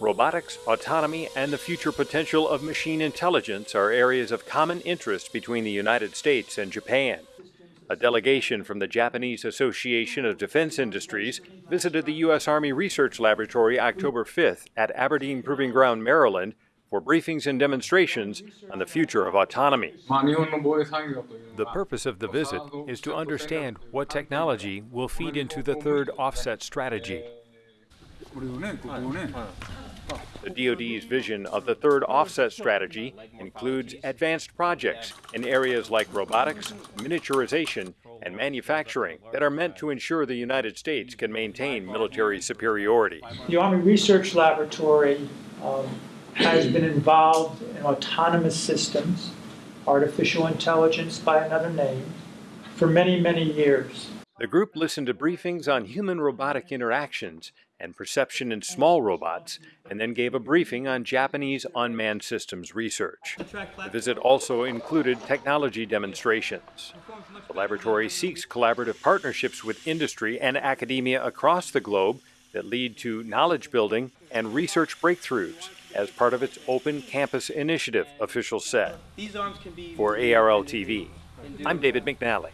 Robotics, autonomy, and the future potential of machine intelligence are areas of common interest between the United States and Japan. A delegation from the Japanese Association of Defense Industries visited the U.S. Army Research Laboratory October 5th at Aberdeen Proving Ground, Maryland, for briefings and demonstrations on the future of autonomy. The purpose of the visit is to understand what technology will feed into the third offset strategy. The DoD's vision of the third offset strategy includes advanced projects in areas like robotics, miniaturization, and manufacturing that are meant to ensure the United States can maintain military superiority. The Army Research Laboratory um, has been involved in autonomous systems, artificial intelligence by another name, for many, many years. The group listened to briefings on human robotic interactions and perception in small robots, and then gave a briefing on Japanese unmanned systems research. The visit also included technology demonstrations. The laboratory seeks collaborative partnerships with industry and academia across the globe that lead to knowledge building and research breakthroughs as part of its Open Campus Initiative, official said. For ARL TV, I'm David McNally.